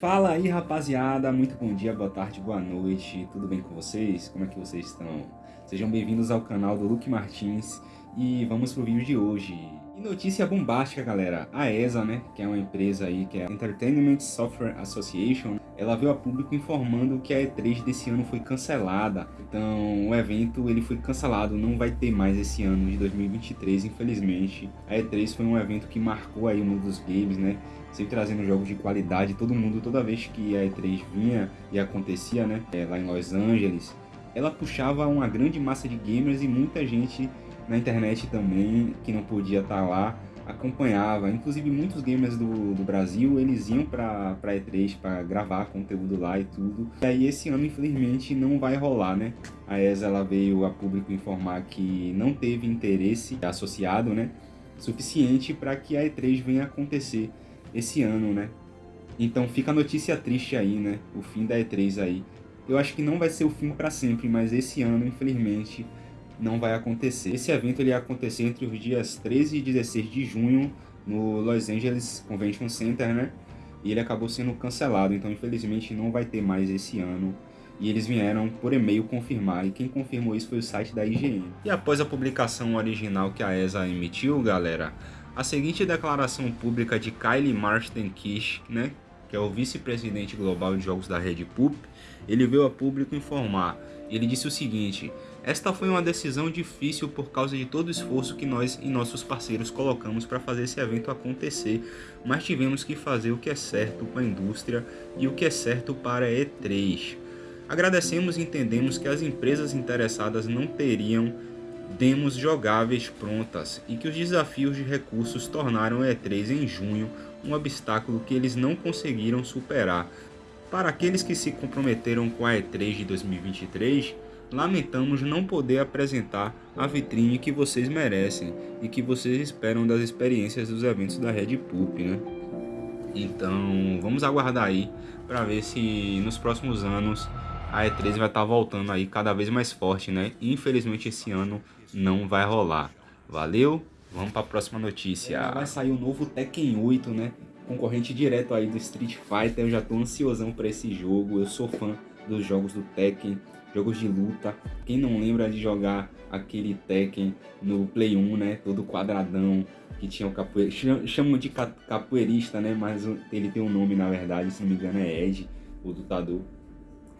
Fala aí rapaziada, muito bom dia, boa tarde, boa noite, tudo bem com vocês? Como é que vocês estão? Sejam bem-vindos ao canal do Luke Martins e vamos pro vídeo de hoje. E notícia bombástica galera, a ESA, né, que é uma empresa aí que é a Entertainment Software Association, ela veio a público informando que a E3 desse ano foi cancelada. Então o evento ele foi cancelado, não vai ter mais esse ano de 2023, infelizmente. A E3 foi um evento que marcou aí o mundo dos games, né? sempre trazendo jogos de qualidade. Todo mundo, toda vez que a E3 vinha e acontecia, né, é, lá em Los Angeles, ela puxava uma grande massa de gamers e muita gente na internet também que não podia estar lá acompanhava. Inclusive muitos gamers do, do Brasil, eles iam para pra E3 para gravar conteúdo lá e tudo. E aí esse ano, infelizmente, não vai rolar, né? A ESA ela veio a público informar que não teve interesse associado, né? Suficiente para que a E3 venha acontecer esse ano, né? Então fica a notícia triste aí, né? O fim da E3 aí. Eu acho que não vai ser o fim para sempre, mas esse ano, infelizmente, não vai acontecer. Esse evento ele ia acontecer entre os dias 13 e 16 de junho no Los Angeles Convention Center, né? E ele acabou sendo cancelado, então infelizmente não vai ter mais esse ano. E eles vieram por e-mail confirmar, e quem confirmou isso foi o site da IGN. E após a publicação original que a ESA emitiu, galera, a seguinte declaração pública de Kylie Marston Kish, né, que é o vice-presidente global de jogos da Red Poop, ele veio a público informar. Ele disse o seguinte: Esta foi uma decisão difícil por causa de todo o esforço que nós e nossos parceiros colocamos para fazer esse evento acontecer, mas tivemos que fazer o que é certo para a indústria e o que é certo para a E3. Agradecemos e entendemos que as empresas interessadas não teriam demos jogáveis prontas e que os desafios de recursos tornaram o E3 em junho um obstáculo que eles não conseguiram superar. Para aqueles que se comprometeram com a E3 de 2023, lamentamos não poder apresentar a vitrine que vocês merecem e que vocês esperam das experiências dos eventos da Red Poop, né? Então, vamos aguardar aí para ver se nos próximos anos a E3 vai estar tá voltando aí cada vez mais forte, né? Infelizmente esse ano não vai rolar. Valeu? Vamos para a próxima notícia. É, vai sair o novo Tekken 8, né? Concorrente direto aí do Street Fighter. Eu já tô ansiosão para esse jogo. Eu sou fã dos jogos do Tekken, jogos de luta. Quem não lembra de jogar aquele Tekken no Play 1, né? Todo quadradão, que tinha o capoeirista. Chamam de capoeirista, né? Mas ele tem um nome na verdade, se não me engano é Ed, o lutador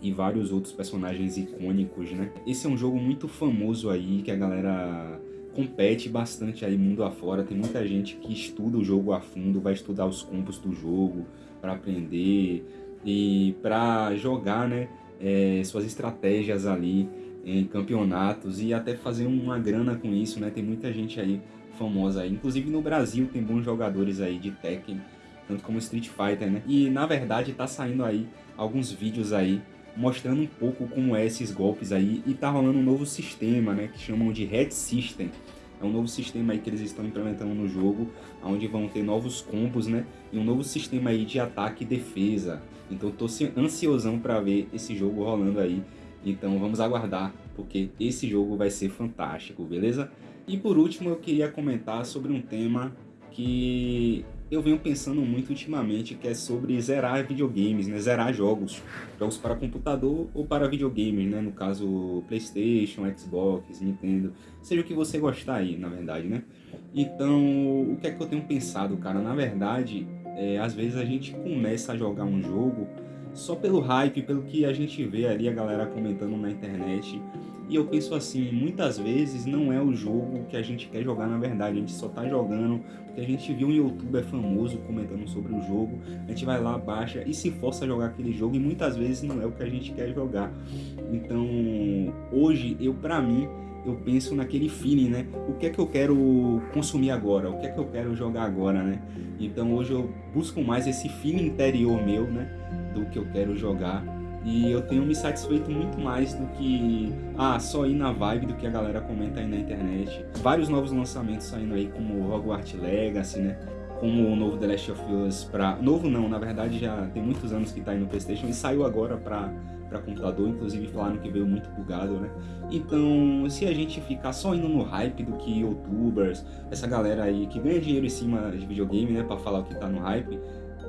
e vários outros personagens icônicos, né? Esse é um jogo muito famoso aí, que a galera compete bastante aí mundo afora. Tem muita gente que estuda o jogo a fundo, vai estudar os combos do jogo para aprender e para jogar, né? É, suas estratégias ali em campeonatos e até fazer uma grana com isso, né? Tem muita gente aí famosa aí. Inclusive no Brasil tem bons jogadores aí de Tekken, tanto como Street Fighter, né? E na verdade tá saindo aí alguns vídeos aí mostrando um pouco como é esses golpes aí e tá rolando um novo sistema, né, que chamam de Red System. É um novo sistema aí que eles estão implementando no jogo, onde vão ter novos combos, né, e um novo sistema aí de ataque e defesa. Então tô ansiosão para ver esse jogo rolando aí. Então vamos aguardar, porque esse jogo vai ser fantástico, beleza? E por último eu queria comentar sobre um tema que eu venho pensando muito ultimamente, que é sobre zerar videogames, né? Zerar jogos. Jogos para computador ou para videogames, né? No caso, Playstation, Xbox, Nintendo, seja o que você gostar aí, na verdade, né? Então, o que é que eu tenho pensado, cara? Na verdade, é, às vezes a gente começa a jogar um jogo só pelo hype, pelo que a gente vê ali a galera comentando na internet e eu penso assim, muitas vezes não é o jogo que a gente quer jogar na verdade, a gente só tá jogando porque a gente viu um youtuber famoso comentando sobre o jogo, a gente vai lá, baixa e se força a jogar aquele jogo e muitas vezes não é o que a gente quer jogar. Então, hoje, eu pra mim, eu penso naquele feeling, né? O que é que eu quero consumir agora? O que é que eu quero jogar agora, né? Então hoje eu busco mais esse feeling interior meu, né? Do que eu quero jogar e eu tenho me satisfeito muito mais do que ah, só ir na vibe do que a galera comenta aí na internet. Vários novos lançamentos saindo aí, como Hogwarts Legacy, né? Como o novo The Last of Us pra... Novo não, na verdade já tem muitos anos que tá aí no Playstation e saiu agora pra, pra computador, inclusive falaram que veio muito bugado, né? Então, se a gente ficar só indo no hype do que youtubers, essa galera aí que ganha dinheiro em cima de videogame, né, pra falar o que tá no hype,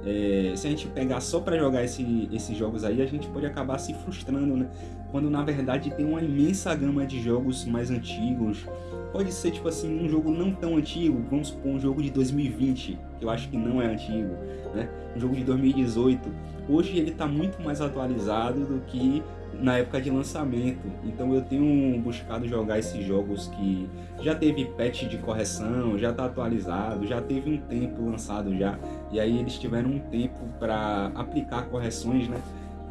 é, se a gente pegar só para jogar esse, esses jogos aí, a gente pode acabar se frustrando, né? Quando na verdade tem uma imensa gama de jogos mais antigos. Pode ser tipo assim, um jogo não tão antigo, vamos supor um jogo de 2020, que eu acho que não é antigo, né? Um jogo de 2018. Hoje ele está muito mais atualizado do que na época de lançamento. Então eu tenho buscado jogar esses jogos que já teve patch de correção, já está atualizado, já teve um tempo lançado já. E aí eles tiveram um tempo para aplicar correções, né?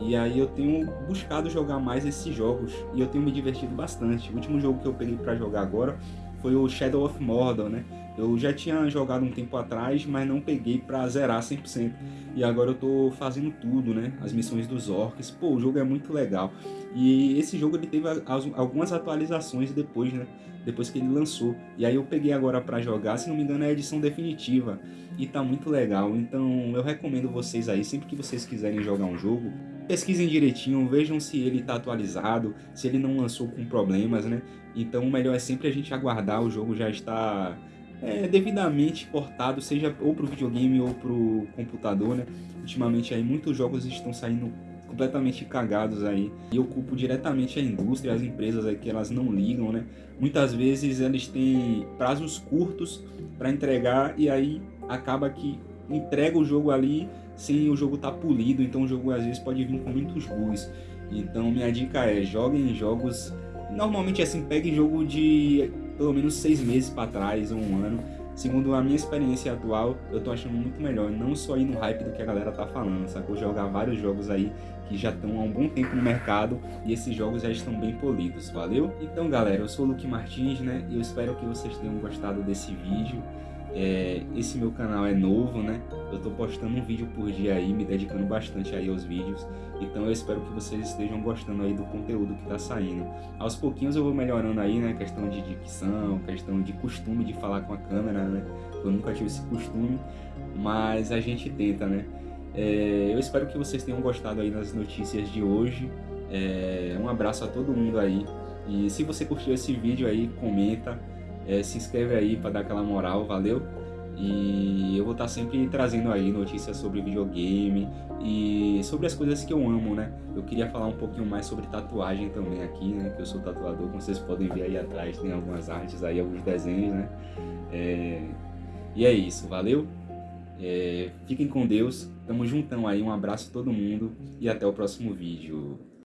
E aí eu tenho buscado jogar mais esses jogos e eu tenho me divertido bastante. O último jogo que eu peguei para jogar agora foi o Shadow of Mordor, né? Eu já tinha jogado um tempo atrás, mas não peguei pra zerar 100%. E agora eu tô fazendo tudo, né? As missões dos orcs. Pô, o jogo é muito legal. E esse jogo ele teve algumas atualizações depois, né? Depois que ele lançou. E aí eu peguei agora para jogar, se não me engano é a edição definitiva. E tá muito legal. Então eu recomendo vocês aí, sempre que vocês quiserem jogar um jogo, pesquisem direitinho, vejam se ele está atualizado, se ele não lançou com problemas, né? Então o melhor é sempre a gente aguardar o jogo já está é, devidamente portado, seja ou para o videogame ou para o computador, né? Ultimamente aí muitos jogos estão saindo completamente cagados aí e eu culpo diretamente a indústria, as empresas aí que elas não ligam, né? Muitas vezes eles têm prazos curtos para entregar e aí acaba que entrega o jogo ali sem o jogo estar tá polido, então o jogo às vezes pode vir com muitos bugs. Então minha dica é joguem jogos, normalmente assim, pegue jogo de pelo menos seis meses para trás ou um ano. Segundo a minha experiência atual, eu tô achando muito melhor, não só ir no hype do que a galera tá falando, sacou? Jogar vários jogos aí que já estão há um bom tempo no mercado e esses jogos já estão bem polidos, valeu? Então galera, eu sou o Luke Martins, né? E eu espero que vocês tenham gostado desse vídeo. É, esse meu canal é novo, né? Eu tô postando um vídeo por dia aí, me dedicando bastante aí aos vídeos. Então eu espero que vocês estejam gostando aí do conteúdo que tá saindo. Aos pouquinhos eu vou melhorando aí, né? Questão de dicção, questão de costume de falar com a câmera, né? Eu nunca tive esse costume, mas a gente tenta, né? É, eu espero que vocês tenham gostado aí das notícias de hoje. É, um abraço a todo mundo aí. E se você curtiu esse vídeo aí, comenta é, se inscreve aí para dar aquela moral, valeu? E eu vou estar tá sempre trazendo aí notícias sobre videogame e sobre as coisas que eu amo, né? Eu queria falar um pouquinho mais sobre tatuagem também aqui, né? Que eu sou tatuador, como vocês podem ver aí atrás, tem algumas artes aí, alguns desenhos, né? É... E é isso, valeu? É... Fiquem com Deus, tamo juntão aí, um abraço a todo mundo e até o próximo vídeo.